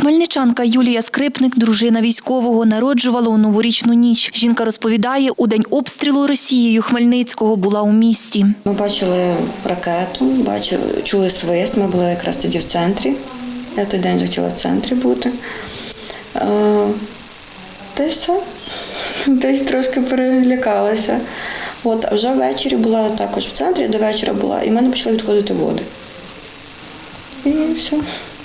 Хмельничанка Юлія Скрипник, дружина військового, народжувала у новорічну ніч. Жінка розповідає, у день обстрілу Росією Хмельницького була у місті. Ми бачили ракету, бачили, чули свист. Ми були якраз тоді в центрі. Я той день захотіла в центрі бути. Е, Та й все. Десь трошки перелякалася. От, а вже ввечері була також в центрі, до вечора була, і в мене почали відходити води. І все,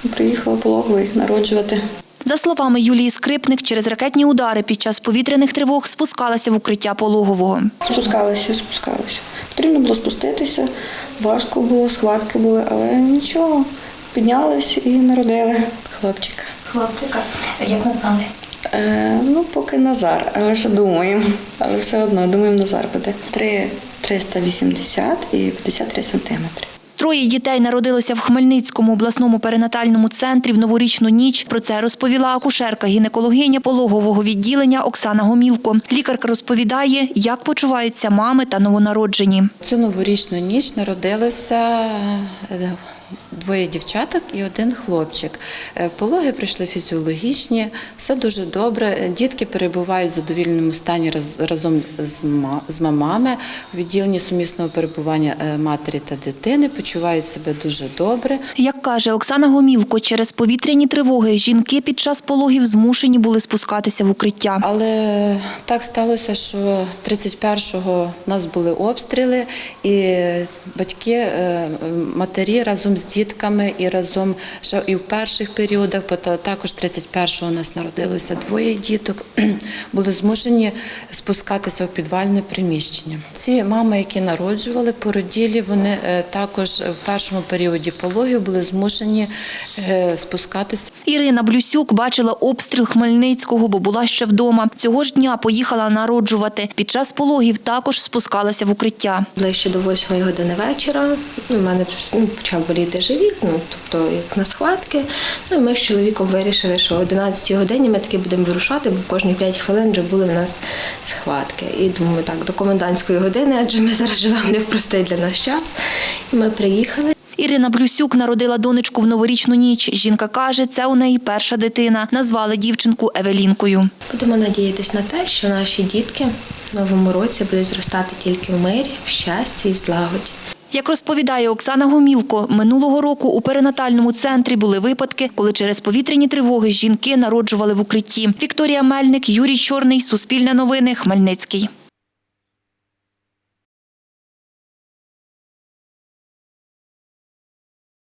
приїхала пологовий народжувати. За словами Юлії Скрипник, через ракетні удари під час повітряних тривог спускалася в укриття пологового. Спускалися, спускалися. Потрібно було спуститися, важко було, схватки були, але нічого. Піднялись і народили хлопчика. Хлопчика, як назвали? Е, ну, поки Назар, але ще думаємо. Але все одно, думаємо, Назар буде. 3 380 і 53 сантиметри. Троє дітей народилося в Хмельницькому обласному перинатальному центрі в новорічну ніч. Про це розповіла акушерка-гінекологиня пологового відділення Оксана Гомілко. Лікарка розповідає, як почуваються мами та новонароджені. Цю новорічну ніч народилося е, двоє дівчаток і один хлопчик. Е, Пологи прийшли фізіологічні, все дуже добре. Дітки перебувають в задовільному стані раз- разом з мамами у відділенні сумісного перебування е, матері та дитини, почувають себе дуже добре. Як каже Оксана Гомілко, через повітряні тривоги жінки під час пологів змушені були спускатися в укриття. Але так сталося, що 31-го в нас були обстріли, і батьки, е, матері разом з дітками і разом ще і в перших періодах, бо та- також 31-го у нас народилося двоє діток, були змушені спускатися в підвальне приміщення. Ці мами, які народжували породілі, вони е, також в першому періоді пологів були змушені е, спускатися. Ірина Блюсюк бачила обстріл Хмельницького, бо була ще вдома. Цього ж дня поїхала народжувати. Під час пологів також спускалася в укриття. Ближче до 8 години вечора у мене ну, почав боліти живіт, ну тобто як на схватки. Ну ми з чоловіком вирішили, що о 11 годині ми таки будемо вирушати, бо кожні 5 хвилин вже були в нас схватки. І думаю, так, до комендантської години, адже ми зараз живемо не в простий для нас час. І ми приїхали. Ірина Блюсюк народила донечку в новорічну ніч. Жінка каже, це у неї перша дитина. Назвали дівчинку Евелінкою. Будемо надіятися на те, що наші дітки в новому році будуть зростати тільки в мирі, в щасті і в злагоді. Як розповідає Оксана Гомілко, минулого року у перинатальному центрі були випадки, коли через повітряні тривоги жінки народжували в укритті. Вікторія Мельник, Юрій Чорний, Суспільне новини, Хмельницький.